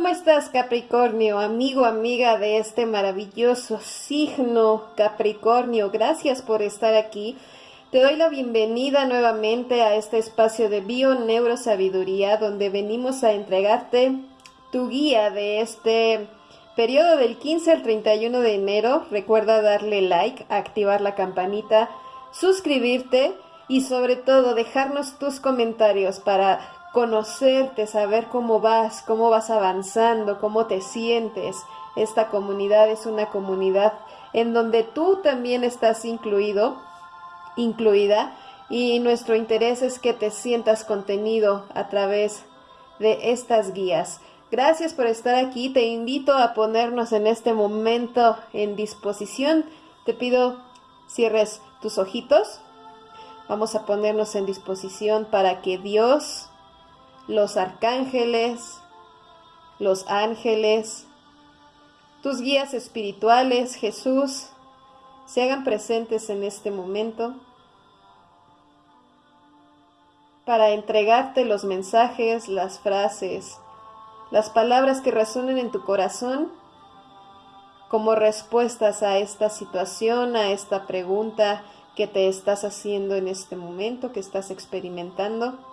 ¿Cómo estás Capricornio, amigo, amiga de este maravilloso signo Capricornio? Gracias por estar aquí. Te doy la bienvenida nuevamente a este espacio de Bio Neurosabiduría donde venimos a entregarte tu guía de este periodo del 15 al 31 de enero. Recuerda darle like, activar la campanita, suscribirte y sobre todo dejarnos tus comentarios para conocerte, saber cómo vas, cómo vas avanzando, cómo te sientes. Esta comunidad es una comunidad en donde tú también estás incluido, incluida, y nuestro interés es que te sientas contenido a través de estas guías. Gracias por estar aquí, te invito a ponernos en este momento en disposición. Te pido cierres tus ojitos. Vamos a ponernos en disposición para que Dios los arcángeles, los ángeles, tus guías espirituales, Jesús, se hagan presentes en este momento para entregarte los mensajes, las frases, las palabras que resuenen en tu corazón como respuestas a esta situación, a esta pregunta que te estás haciendo en este momento, que estás experimentando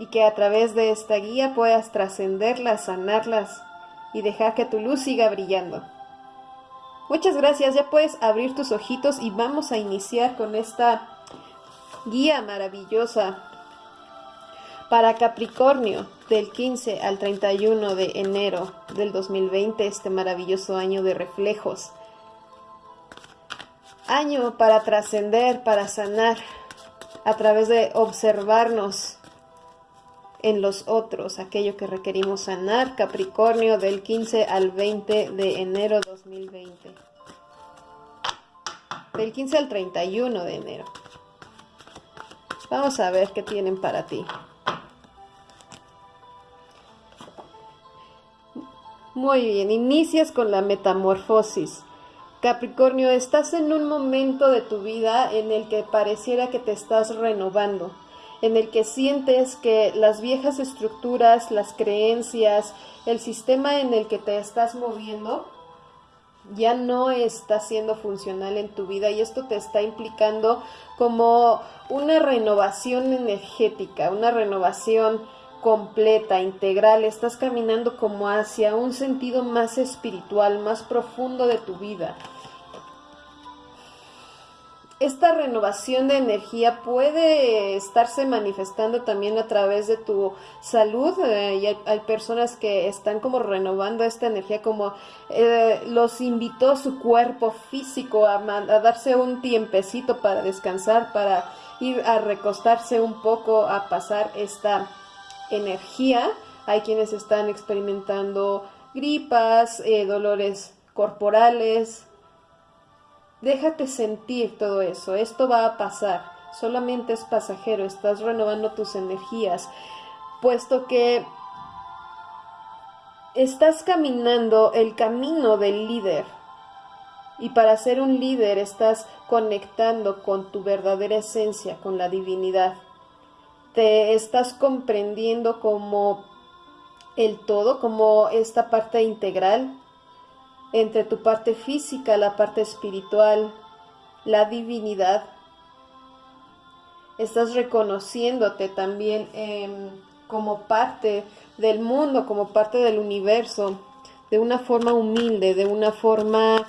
y que a través de esta guía puedas trascenderlas, sanarlas y dejar que tu luz siga brillando. Muchas gracias, ya puedes abrir tus ojitos y vamos a iniciar con esta guía maravillosa para Capricornio del 15 al 31 de enero del 2020, este maravilloso año de reflejos. Año para trascender, para sanar, a través de observarnos en los otros, aquello que requerimos sanar, Capricornio del 15 al 20 de enero 2020. Del 15 al 31 de enero. Vamos a ver qué tienen para ti. Muy bien, inicias con la metamorfosis. Capricornio, estás en un momento de tu vida en el que pareciera que te estás renovando en el que sientes que las viejas estructuras, las creencias, el sistema en el que te estás moviendo ya no está siendo funcional en tu vida y esto te está implicando como una renovación energética, una renovación completa, integral, estás caminando como hacia un sentido más espiritual, más profundo de tu vida esta renovación de energía puede estarse manifestando también a través de tu salud eh, y hay, personas que están como renovando esta energía como eh, los invitó su cuerpo físico a, a, darse un tiempecito para descansar, para ir a recostarse un poco, a pasar esta energía. Hay quienes están experimentando gripas, eh, dolores corporales, Déjate sentir todo eso, esto va a pasar, solamente es pasajero, estás renovando tus energías, puesto que estás caminando el camino del líder. Y para ser un líder estás conectando con tu verdadera esencia, con la divinidad. Te estás comprendiendo como el todo, como esta parte integral entre tu parte física, la parte espiritual, la divinidad. Estás reconociéndote también em, como parte del mundo, como parte del universo, de una forma humilde, de una forma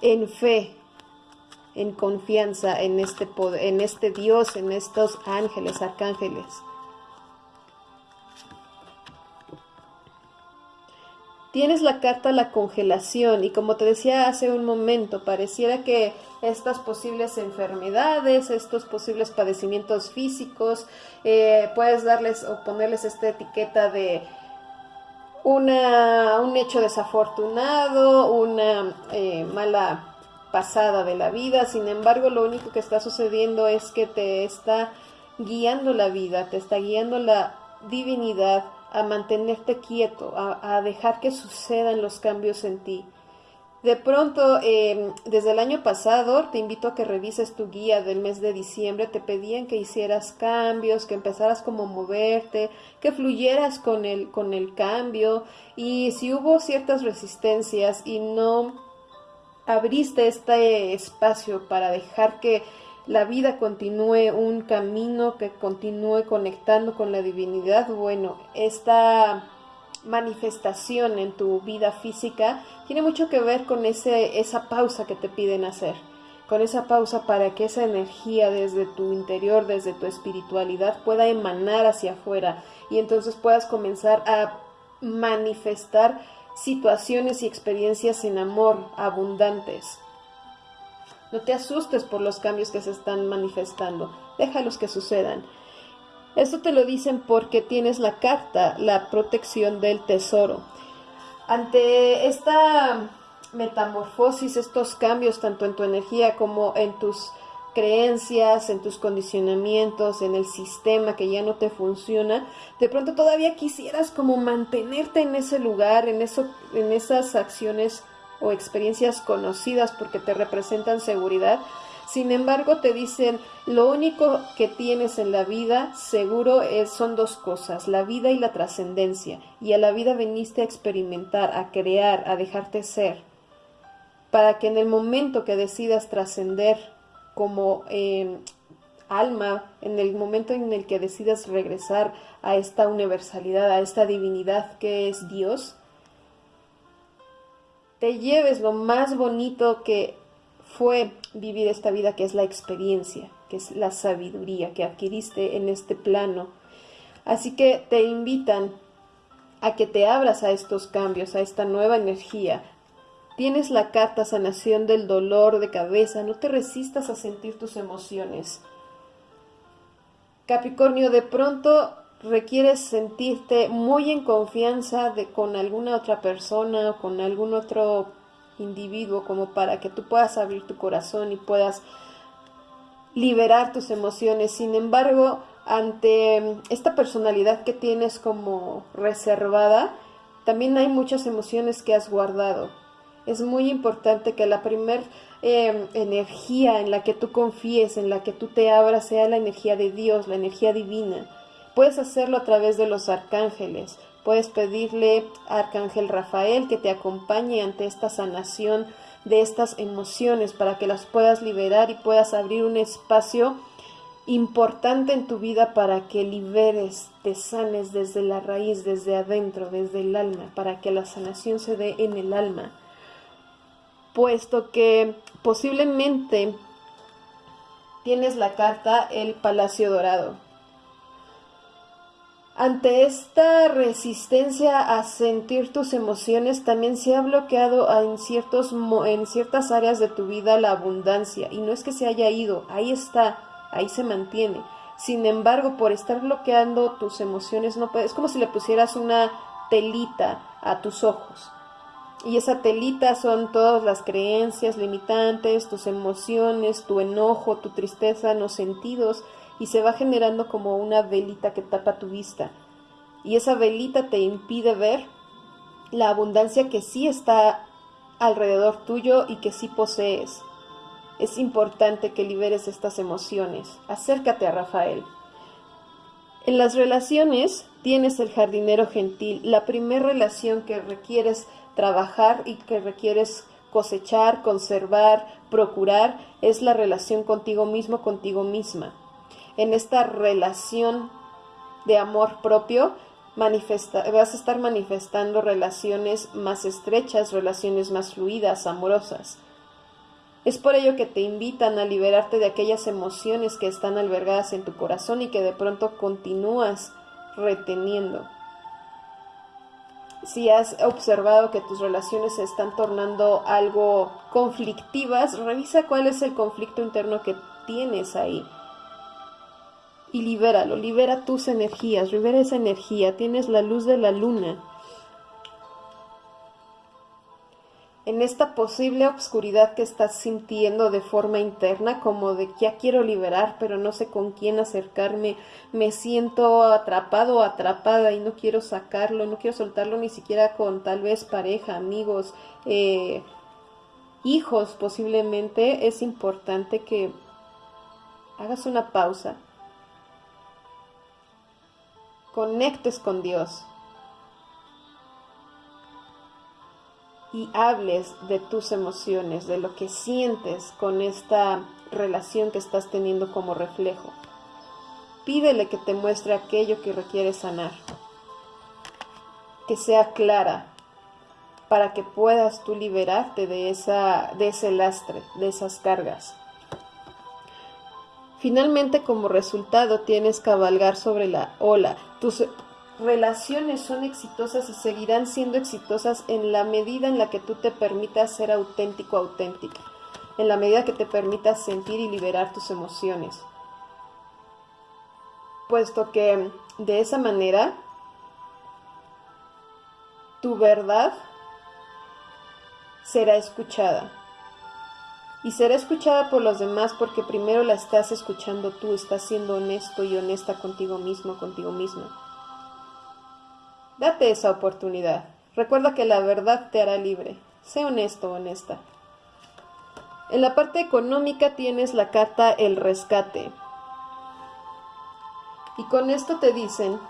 en fe, en confianza en este poder, en este Dios, en estos ángeles, arcángeles. Tienes la carta la congelación y como te decía hace un momento, pareciera que estas posibles enfermedades, estos posibles padecimientos físicos, eh, puedes darles o ponerles esta etiqueta de una, un hecho desafortunado, una eh, mala pasada de la vida. Sin embargo, lo único que está sucediendo es que te está guiando la vida, te está guiando la divinidad a mantenerte quieto, a, dejar que sucedan los cambios en ti. De pronto, em, desde el año pasado, te invito a que revises tu guía del mes de diciembre. Te pedían que hicieras cambios, que empezaras como a moverte, que fluyeras con el, con el cambio. Y si hubo ciertas resistencias y no abriste este espacio para dejar que la vida continúe un camino, que continúe conectando con la divinidad, bueno, esta manifestación en tu vida física tiene mucho que ver con ese, esa pausa que te piden hacer, con esa pausa para que esa energía desde tu interior, desde tu espiritualidad pueda emanar hacia afuera y entonces puedas comenzar a manifestar situaciones y experiencias en amor abundantes. No te asustes por los cambios que se están manifestando, déjalos que sucedan. Esto te lo dicen porque tienes la carta, la protección del tesoro. Ante esta metamorfosis, estos cambios tanto en tu energía como en tus creencias, en tus condicionamientos, en el sistema que ya no te funciona, de pronto todavía quisieras como mantenerte en ese lugar, en eso, en esas acciones o experiencias conocidas porque te representan seguridad, sin embargo, te dicen, lo único que tienes en la vida seguro es, son dos cosas, la vida y la trascendencia. Y a la vida veniste a experimentar, a crear, a dejarte ser. Para que en el momento que decidas trascender como em, alma, en el momento en el que decidas regresar a esta universalidad, a esta divinidad que es Dios, te lleves lo más bonito que fue vivir esta vida que es la experiencia, que es la sabiduría que adquiriste en este plano. Así que te invitan a que te abras a estos cambios, a esta nueva energía. Tienes la carta sanación del dolor de cabeza, no te resistas a sentir tus emociones. Capricornio, de pronto requieres sentirte muy en confianza de, con alguna otra persona o con algún otro individuo como para que tú puedas abrir tu corazón y puedas liberar tus emociones. Sin embargo, ante esta personalidad que tienes como reservada, también hay muchas emociones que has guardado. Es muy importante que la primer em, energía en la que tú confíes, en la que tú te abras, sea la energía de Dios, la energía divina. Puedes hacerlo a través de los arcángeles, Puedes pedirle a Arcángel Rafael que te acompañe ante esta sanación de estas emociones para que las puedas liberar y puedas abrir un espacio importante en tu vida para que liberes, te sanes desde la raíz, desde adentro, desde el alma, para que la sanación se dé en el alma. Puesto que posiblemente tienes la carta El Palacio Dorado. Ante esta resistencia a sentir tus emociones, también se ha bloqueado en, ciertos, en ciertas áreas de tu vida la abundancia. Y no es que se haya ido, ahí está, ahí se mantiene. Sin embargo, por estar bloqueando tus emociones, no puedes, es como si le pusieras una telita a tus ojos. Y esa telita son todas las creencias limitantes, tus emociones, tu enojo, tu tristeza, los sentidos y se va generando como una velita que tapa tu vista. Y esa velita te impide ver la abundancia que sí está alrededor tuyo y que sí posees. Es importante que liberes estas emociones. Acércate a Rafael. En las relaciones tienes el jardinero gentil, la primera relación que requieres trabajar y que requieres cosechar, conservar, procurar, es la relación contigo mismo, contigo misma en esta relación de amor propio, vas a estar manifestando relaciones más estrechas, relaciones más fluidas, amorosas. Es por ello que te invitan a liberarte de aquellas emociones que están albergadas en tu corazón y que de pronto continúas reteniendo. Si has observado que tus relaciones se están tornando algo conflictivas, revisa cuál es el conflicto interno que tienes ahí y libéralo, libera tus energías, libera esa energía, tienes la luz de la luna. En esta posible obscuridad que estás sintiendo de forma interna, como de ya quiero liberar, pero no sé con quién acercarme, me siento atrapado o atrapada y no quiero sacarlo, no quiero soltarlo ni siquiera con tal vez pareja, amigos, eh, hijos posiblemente, es importante que hagas una pausa, conectes con Dios y hables de tus emociones, de lo que sientes con esta relación que estás teniendo como reflejo. Pídele que te muestre aquello que requiere sanar, que sea clara, para que puedas tú liberarte de, esa, de ese lastre, de esas cargas. Finalmente, como resultado, tienes cabalgar sobre la ola. Tus relaciones son exitosas y seguirán siendo exitosas en la medida en la que tú te permitas ser auténtico, auténtica, en la medida que te permitas sentir y liberar tus emociones puesto que de esa manera tu verdad será escuchada. Y será escuchada por los demás porque primero la estás escuchando tú, estás siendo honesto y honesta contigo mismo, contigo misma. Date esa oportunidad. Recuerda que la verdad te hará libre. Sé honesto, honesta. En la parte económica tienes la carta El Rescate. Y con esto te dicen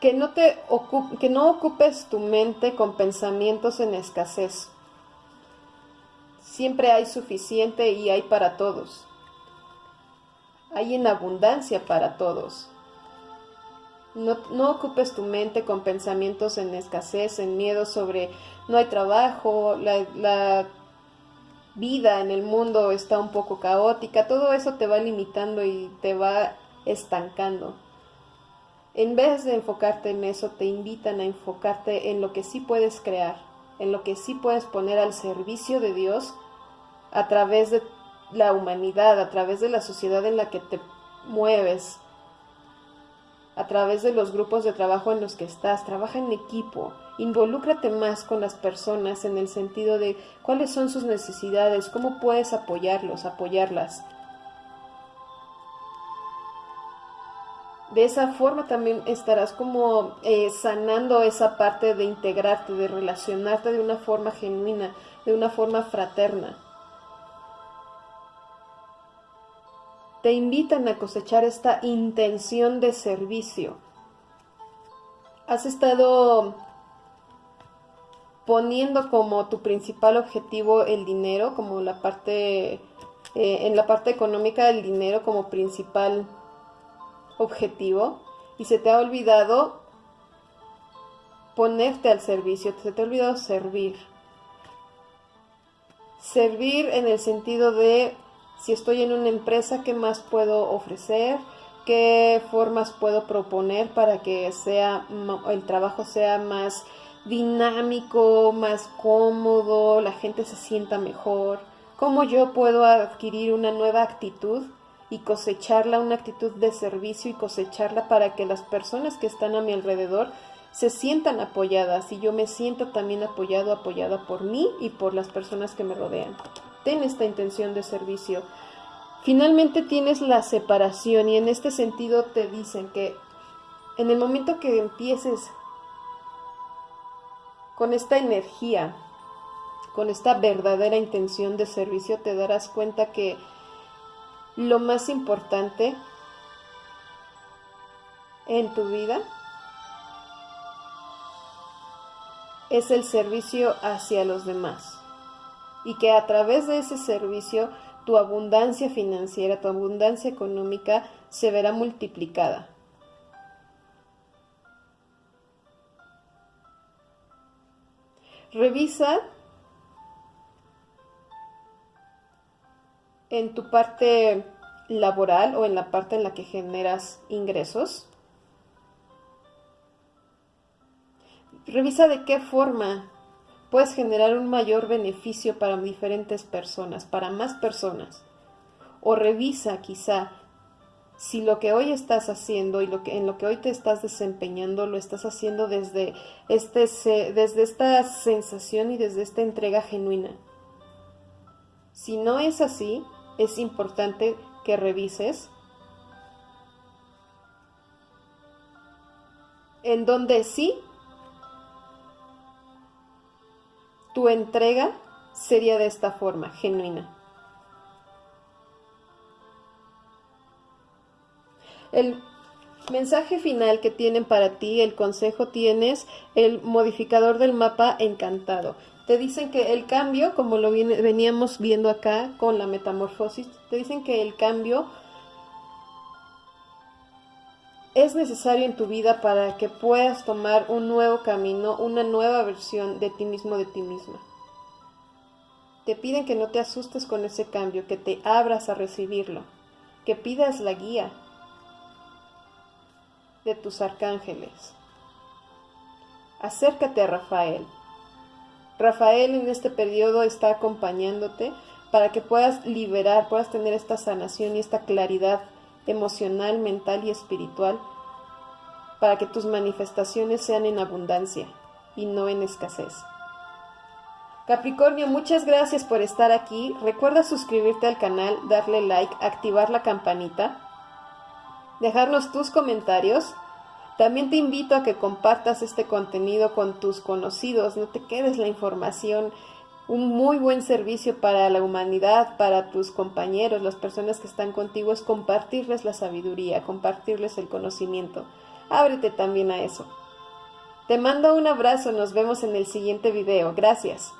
que no, te que no ocupes tu mente con pensamientos en escasez. Siempre hay suficiente y hay para todos. Hay en abundancia para todos. No, no, ocupes tu mente con pensamientos en escasez, en miedo sobre no hay trabajo, la, la vida en el mundo está un poco caótica, todo eso te va limitando y te va estancando. En vez de enfocarte en eso, te invitan a enfocarte en lo que sí puedes crear, en lo que sí puedes poner al servicio de Dios a través de la humanidad, a través de la sociedad en la que te mueves, a través de los grupos de trabajo en los que estás. Trabaja en equipo, involúcrate más con las personas en el sentido de cuáles son sus necesidades, cómo puedes apoyarlos, apoyarlas. De esa forma también estarás como eh, sanando esa parte de integrarte, de relacionarte de una forma genuina, de una forma fraterna. Te invitan a cosechar esta intención de servicio. Has estado poniendo como tu principal objetivo el dinero, como la parte, eh, en la parte económica el dinero como principal objetivo y se te ha olvidado ponerte al servicio, se te ha olvidado servir. Servir en el sentido de si estoy en una empresa, ¿qué más puedo ofrecer? ¿Qué formas puedo proponer para que sea el trabajo sea más dinámico, más cómodo, la gente se sienta mejor, cómo yo puedo adquirir una nueva actitud y cosecharla, una actitud de servicio y cosecharla para que las personas que están a mi alrededor se sientan apoyadas y yo me siento también apoyado, apoyada por mí y por las personas que me rodean. Ten esta intención de servicio. Finalmente tienes la separación y en este sentido te dicen que en el momento que empieces con esta energía, con esta verdadera intención de servicio, te darás cuenta que lo más importante en tu vida es el servicio hacia los demás y que a través de ese servicio tu abundancia financiera, tu abundancia económica se verá multiplicada. Revisa en tu parte laboral o en la parte en la que generas ingresos. Revisa de qué forma puedes generar un mayor beneficio para diferentes personas, para más personas. O revisa quizá si lo que hoy estás haciendo y lo que, en lo que hoy te estás desempeñando lo estás haciendo desde, este, desde esta sensación y desde esta entrega genuina. Si no es así, es importante que revises. En donde sí, tu entrega sería de esta forma, genuina. El mensaje final que tienen para ti, el consejo tienes, el modificador del mapa encantado. Te dicen que el cambio, como lo veníamos viendo acá con la metamorfosis, te dicen que el cambio es necesario en tu vida para que puedas tomar un nuevo camino, una nueva versión de ti mismo, de ti misma. Te piden que no te asustes con ese cambio, que te abras a recibirlo, que pidas la guía de tus arcángeles. Acércate a Rafael. Rafael en este periodo está acompañándote para que puedas liberar, puedas tener esta sanación y esta claridad emocional, mental y espiritual, para que tus manifestaciones sean en abundancia y no en escasez. Capricornio, muchas gracias por estar aquí. Recuerda suscribirte al canal, darle like, activar la campanita, dejarnos tus comentarios. También te invito a que compartas este contenido con tus conocidos, no te quedes la información un muy buen servicio para la humanidad, para tus compañeros, las personas que están contigo, es compartirles la sabiduría, compartirles el conocimiento. Ábrete también a eso. Te mando un abrazo, nos vemos en el siguiente video. Gracias.